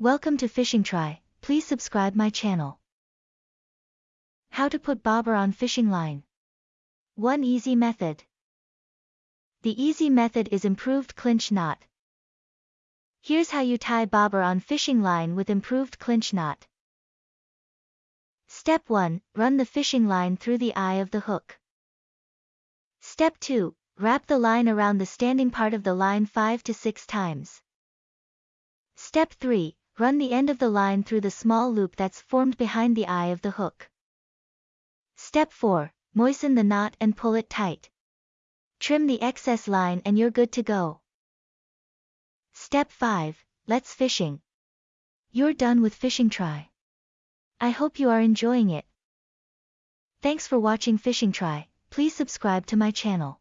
Welcome to Fishing Try, please subscribe my channel. How to put bobber on fishing line. One easy method. The easy method is improved clinch knot. Here's how you tie bobber on fishing line with improved clinch knot. Step 1, run the fishing line through the eye of the hook. Step 2, wrap the line around the standing part of the line 5 to 6 times. Step 3, run the end of the line through the small loop that's formed behind the eye of the hook. Step 4, moisten the knot and pull it tight. Trim the excess line and you're good to go. Step 5, let's fishing. You're done with fishing try. I hope you are enjoying it. Thanks for watching Fishing Try, please subscribe to my channel.